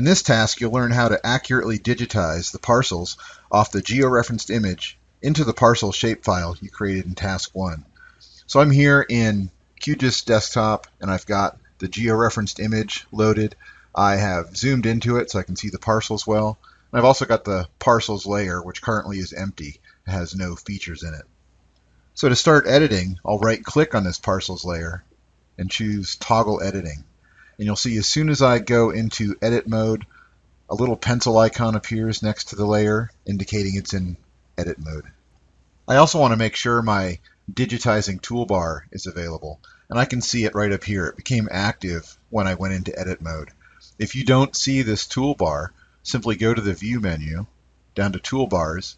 In this task, you'll learn how to accurately digitize the parcels off the georeferenced image into the parcel shapefile you created in task 1. So I'm here in QGIS desktop and I've got the georeferenced image loaded. I have zoomed into it so I can see the parcels well. And I've also got the parcels layer which currently is empty. It has no features in it. So to start editing, I'll right click on this parcels layer and choose toggle editing. And you'll see as soon as I go into edit mode, a little pencil icon appears next to the layer indicating it's in edit mode. I also want to make sure my digitizing toolbar is available and I can see it right up here. It became active when I went into edit mode. If you don't see this toolbar, simply go to the view menu down to toolbars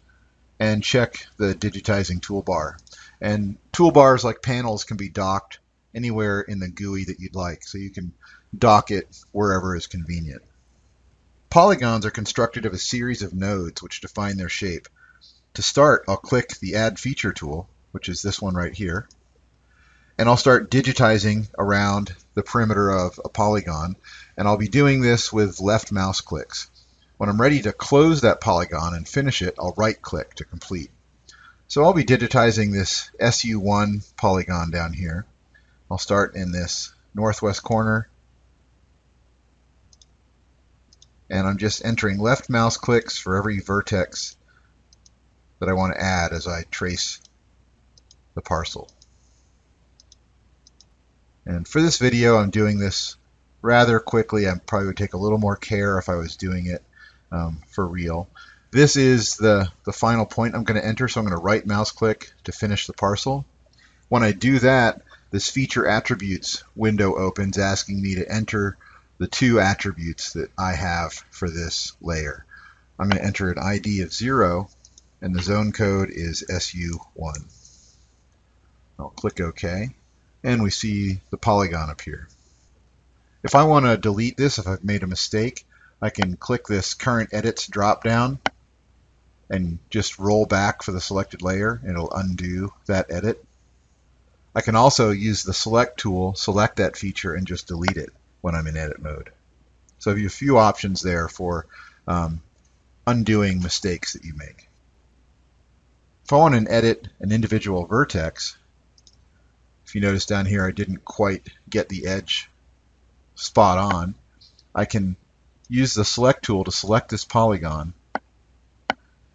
and check the digitizing toolbar. And toolbars like panels can be docked anywhere in the GUI that you'd like, so you can dock it wherever is convenient. Polygons are constructed of a series of nodes which define their shape. To start, I'll click the Add Feature tool, which is this one right here, and I'll start digitizing around the perimeter of a polygon, and I'll be doing this with left mouse clicks. When I'm ready to close that polygon and finish it, I'll right click to complete. So I'll be digitizing this SU1 polygon down here. I'll start in this northwest corner and I'm just entering left mouse clicks for every vertex that I want to add as I trace the parcel. And for this video, I'm doing this rather quickly. I probably would take a little more care if I was doing it um, for real. This is the, the final point I'm going to enter, so I'm going to right mouse click to finish the parcel. When I do that, this feature attributes window opens asking me to enter the two attributes that I have for this layer. I'm going to enter an ID of 0 and the zone code is SU1. I'll click OK and we see the polygon appear. If I want to delete this, if I've made a mistake, I can click this current edits drop down and just roll back for the selected layer and it'll undo that edit. I can also use the select tool, select that feature and just delete it when I'm in edit mode. So I have a few options there for um, undoing mistakes that you make. If I want to edit an individual vertex, if you notice down here I didn't quite get the edge spot on, I can use the select tool to select this polygon.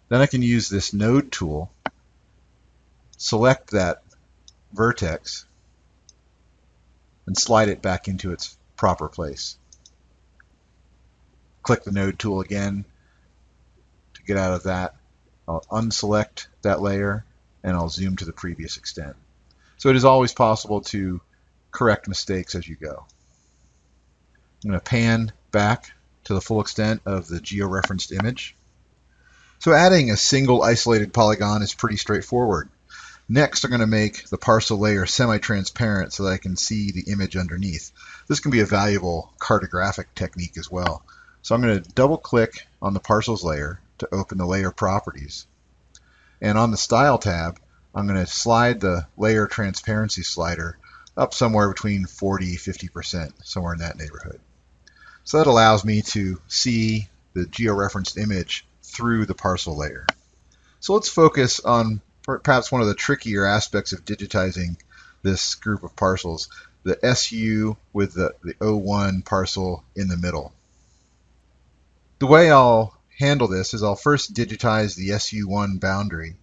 Then I can use this node tool, select that vertex, and slide it back into its proper place. Click the node tool again to get out of that. I'll unselect that layer and I'll zoom to the previous extent. So it is always possible to correct mistakes as you go. I'm going to pan back to the full extent of the georeferenced image. So adding a single isolated polygon is pretty straightforward. Next, I'm going to make the parcel layer semi-transparent so that I can see the image underneath. This can be a valuable cartographic technique as well. So I'm going to double click on the parcels layer to open the layer properties. And on the style tab, I'm going to slide the layer transparency slider up somewhere between 40 50%, somewhere in that neighborhood. So that allows me to see the georeferenced image through the parcel layer. So let's focus on perhaps one of the trickier aspects of digitizing this group of parcels, the SU with the, the O1 parcel in the middle. The way I'll handle this is I'll first digitize the SU1 boundary,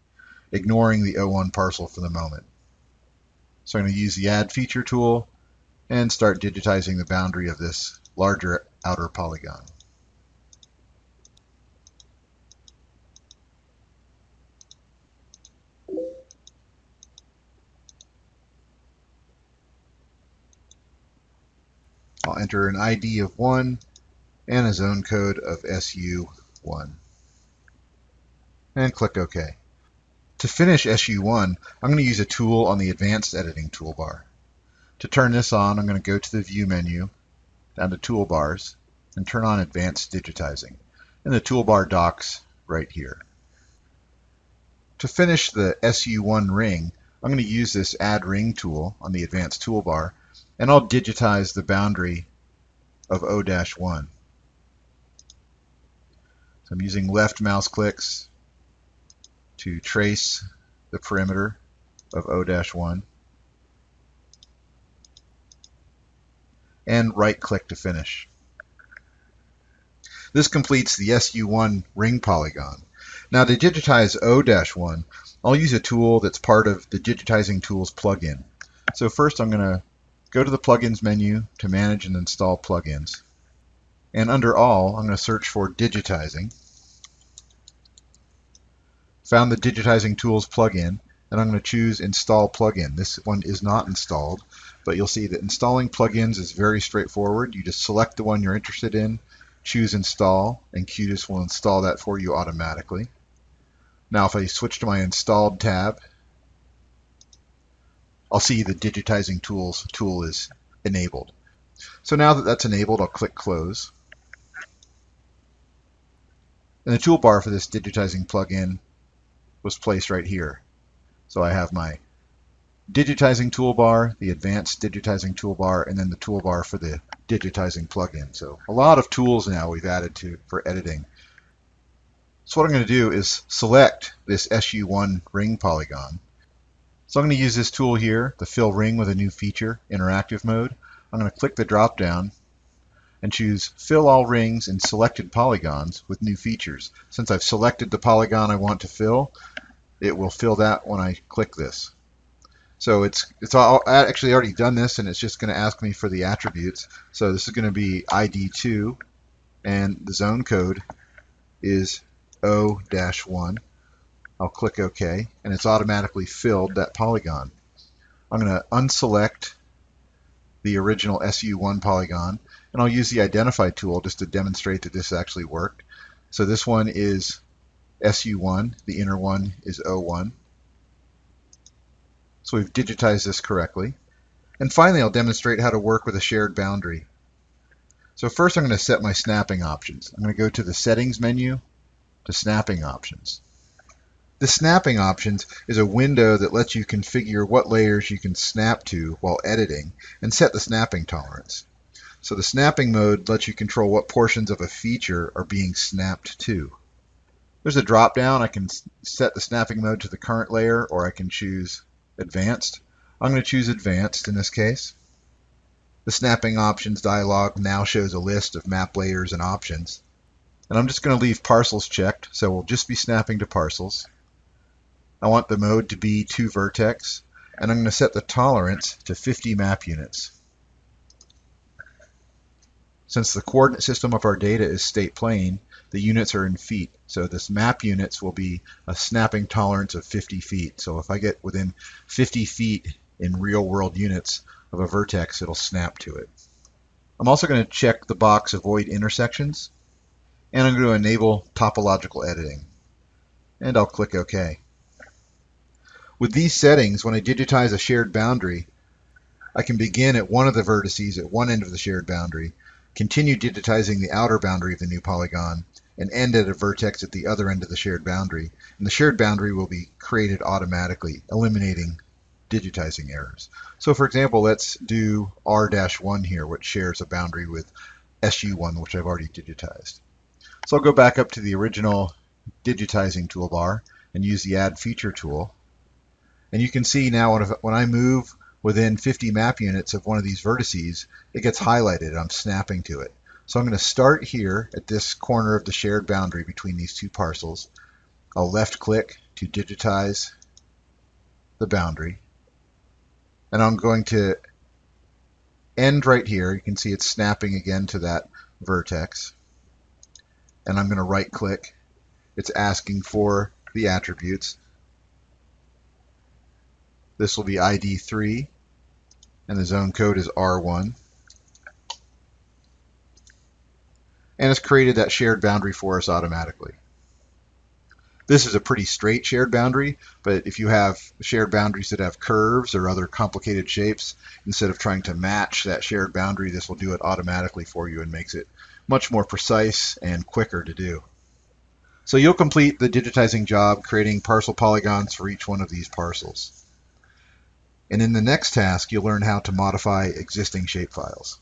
ignoring the O1 parcel for the moment. So I'm going to use the Add Feature tool and start digitizing the boundary of this larger outer polygon. I'll enter an ID of 1 and a zone code of SU1. And click OK. To finish SU1, I'm going to use a tool on the Advanced Editing toolbar. To turn this on, I'm going to go to the View menu, down to Toolbars, and turn on Advanced Digitizing. And the toolbar docks right here. To finish the SU1 ring, I'm going to use this Add Ring tool on the Advanced toolbar and I'll digitize the boundary of O-1. So I'm using left mouse clicks to trace the perimeter of O-1 and right click to finish. This completes the SU1 ring polygon. Now to digitize O-1, I'll use a tool that's part of the Digitizing Tools plugin. So first I'm going to go to the Plugins menu to manage and install plugins. And under All, I'm going to search for Digitizing. Found the Digitizing Tools plugin, and I'm going to choose Install Plugin. This one is not installed, but you'll see that installing plugins is very straightforward. You just select the one you're interested in, choose Install, and QGIS will install that for you automatically. Now if I switch to my Installed tab, I'll see the Digitizing Tools tool is enabled. So now that that's enabled, I'll click Close. And the toolbar for this digitizing plugin was placed right here. So I have my digitizing toolbar, the advanced digitizing toolbar, and then the toolbar for the digitizing plugin. So a lot of tools now we've added to for editing. So what I'm going to do is select this SU1 ring polygon. So I'm going to use this tool here, the fill ring with a new feature, interactive mode. I'm going to click the drop down and choose fill all rings in selected polygons with new features. Since I've selected the polygon I want to fill, it will fill that when I click this. So it's it's all, actually already done this, and it's just going to ask me for the attributes. So this is going to be ID2, and the zone code is O-1. I'll click OK, and it's automatically filled that polygon. I'm going to unselect the original SU1 polygon, and I'll use the Identify tool just to demonstrate that this actually worked. So this one is SU1, the inner one is O1. So we've digitized this correctly. And finally, I'll demonstrate how to work with a shared boundary. So first I'm going to set my snapping options. I'm going to go to the Settings menu to Snapping Options. The Snapping Options is a window that lets you configure what layers you can snap to while editing and set the snapping tolerance. So the snapping mode lets you control what portions of a feature are being snapped to. There's a drop down. I can set the snapping mode to the current layer or I can choose Advanced. I'm going to choose Advanced in this case. The Snapping Options dialog now shows a list of map layers and options. And I'm just going to leave parcels checked, so we'll just be snapping to parcels. I want the mode to be to vertex, and I'm going to set the tolerance to 50 map units. Since the coordinate system of our data is state plane, the units are in feet. So this map units will be a snapping tolerance of 50 feet. So if I get within 50 feet in real world units of a vertex, it'll snap to it. I'm also going to check the box avoid intersections and I'm going to enable topological editing. And I'll click OK. With these settings, when I digitize a shared boundary, I can begin at one of the vertices at one end of the shared boundary, continue digitizing the outer boundary of the new polygon, and end at a vertex at the other end of the shared boundary. And the shared boundary will be created automatically, eliminating digitizing errors. So for example, let's do R-1 here, which shares a boundary with SU1, which I've already digitized. So I'll go back up to the original digitizing toolbar and use the Add Feature tool. And you can see now when I move within 50 map units of one of these vertices, it gets highlighted. I'm snapping to it. So I'm going to start here at this corner of the shared boundary between these two parcels. I'll left click to digitize the boundary. And I'm going to end right here. You can see it's snapping again to that vertex. And I'm going to right click. It's asking for the attributes. This will be ID3 and the zone code is R1. and it's created that shared boundary for us automatically. This is a pretty straight shared boundary, but if you have shared boundaries that have curves or other complicated shapes, instead of trying to match that shared boundary, this will do it automatically for you and makes it much more precise and quicker to do. So you'll complete the digitizing job creating parcel polygons for each one of these parcels. And in the next task, you'll learn how to modify existing shapefiles.